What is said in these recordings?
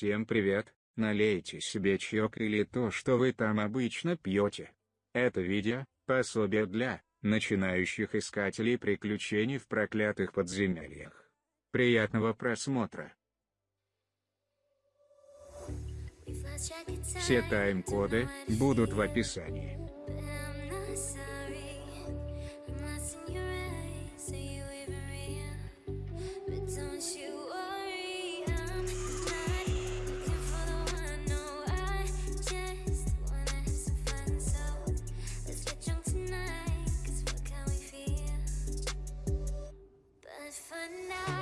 Всем привет, налейте себе чаек или то, что вы там обычно пьете. Это видео – пособие для начинающих искателей приключений в проклятых подземельях. Приятного просмотра! Все тайм-коды будут в описании. for now.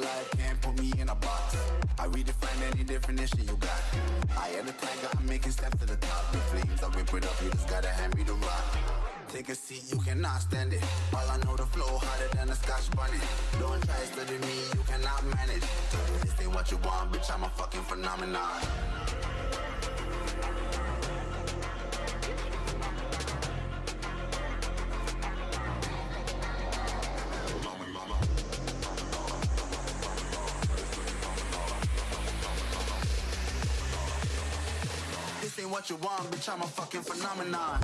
Alive, can't put me in a box. I redefine any definition you got. I am the tiger, I'm making steps to the top. The flames, I rip it up, you just gotta hand me the rock. Take a seat, you cannot stand it. All I know, the flow harder than a scotch bonnet. Don't try study me, you cannot manage. This ain't what you want, bitch, I'm a fucking phenomenon. What you want, bitch, I'm a fucking phenomenon.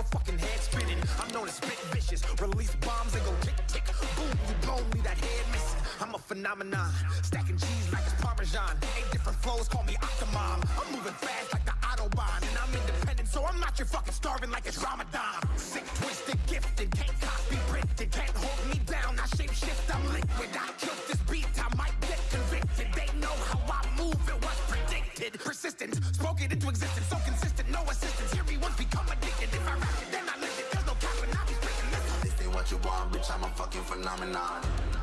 Your fucking head spinning. I'm known as spit vicious. Release bombs and go tick tick. Boom, you blown me that head missing. I'm a phenomenon. Stacking cheese like it's parmesan. Eight different flows, call me Octomom. I'm moving fast like the autobahn, and I'm independent, so I'm not your fucking starving like it's Ramadan. Sick, twisted, gifted, can't copy, printed, can't hold me down. I shape shift, I'm liquid. I killed this beat, I might get convicted. They know how I move, it was predicted. Persistent, spoke it into existence, so consistent, no assistance. Want, bitch, I'm a fucking phenomenon.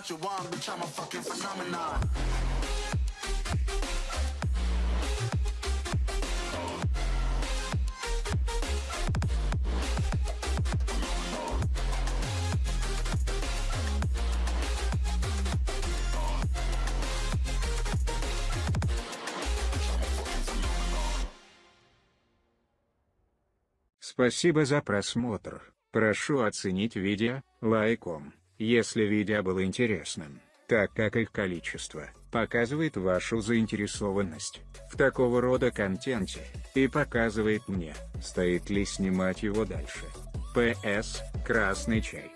What you want, bitch, I'm a fucking phenomenon. Спасибо за просмотр. Прошу оценить видео лайком, если видео было интересным, так как их количество показывает вашу заинтересованность в такого рода контенте и показывает мне, стоит ли снимать его дальше. П.С. Красный чай.